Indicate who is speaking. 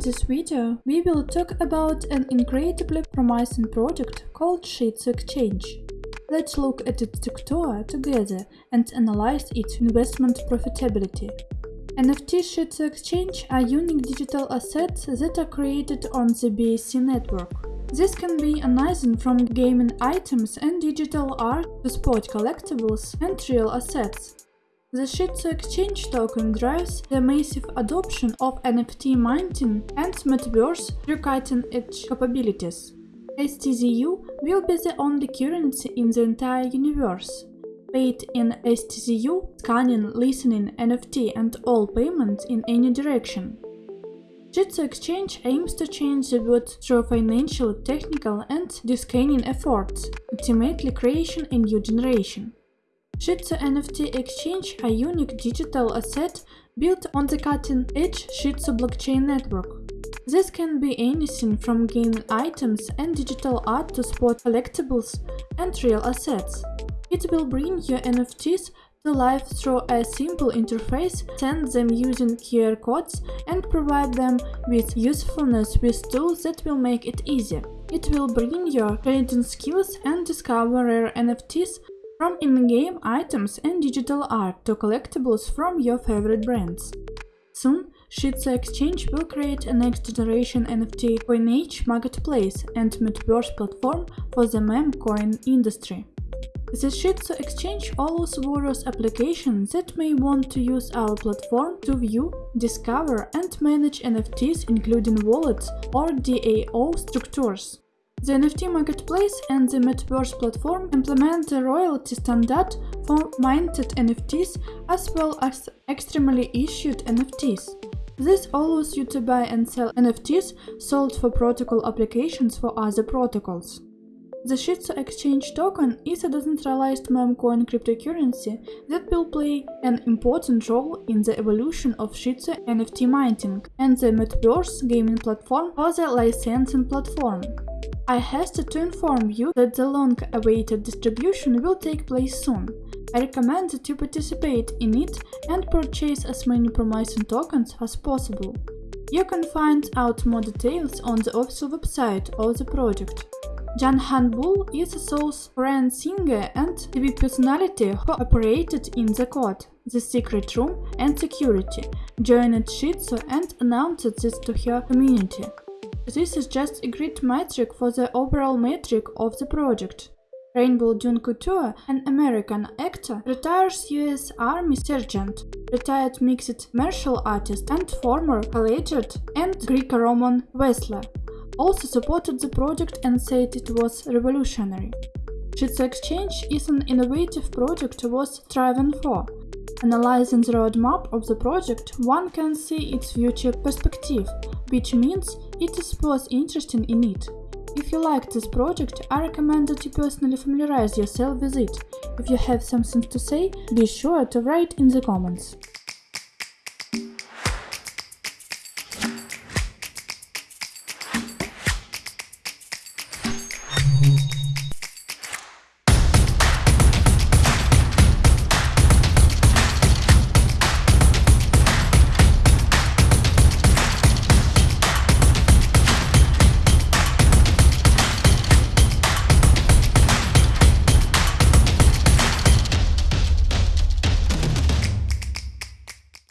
Speaker 1: this video, we will talk about an incredibly promising project called Shitsu Exchange. Let's look at its structure together and analyze its investment profitability. NFT Shitsu Exchange are unique digital assets that are created on the BSC network. This can be anything from gaming items and digital art to sport collectibles and real assets. The Shitsu Exchange token drives the massive adoption of NFT mining and metaverse through cutting-edge capabilities. STZU will be the only currency in the entire universe. Paid in STZU, scanning, listening, NFT and all payments in any direction. Shitsu Exchange aims to change the world through financial, technical and descanning efforts, ultimately creation a new generation. Shitsu NFT Exchange, a unique digital asset built on the cutting-edge Shitsu blockchain network. This can be anything from gaming items and digital art to sport collectibles and real assets. It will bring your NFTs to life through a simple interface, send them using QR codes and provide them with usefulness with tools that will make it easy. It will bring your trading skills and discover rare NFTs from in-game items and digital art to collectibles from your favorite brands. Soon, Shitsu Exchange will create a next-generation NFT coinage marketplace and metaverse platform for the meme coin industry. The Shitsu Exchange allows various applications that may want to use our platform to view, discover and manage NFTs including wallets or DAO structures. The NFT marketplace and the Metaverse platform implement the royalty standard for minted NFTs as well as extremely issued NFTs. This allows you to buy and sell NFTs sold for protocol applications for other protocols. The Shitsu Exchange token is a decentralized memecoin cryptocurrency that will play an important role in the evolution of Shitsu NFT minting and the Metaverse gaming platform for the licensing platform. I hasten to inform you that the long-awaited distribution will take place soon. I recommend that you participate in it and purchase as many promising tokens as possible. You can find out more details on the official website of the project. Jan Han Bull is a soul's friend singer and TV personality who operated in the Court, the secret room and security, joined Shitsu and announced this to her community. This is just a great metric for the overall metric of the project. Rainbow Dune Couture, an American actor, retires US Army sergeant, retired mixed martial artist and former collegiate and Greco-Roman wrestler, also supported the project and said it was revolutionary. Shitsu Exchange is an innovative project worth striving for, Analyzing the roadmap of the project, one can see its future perspective, which means it is worth interesting in it. If you like this project, I recommend that you personally familiarize yourself with it. If you have something to say, be sure to write in the comments.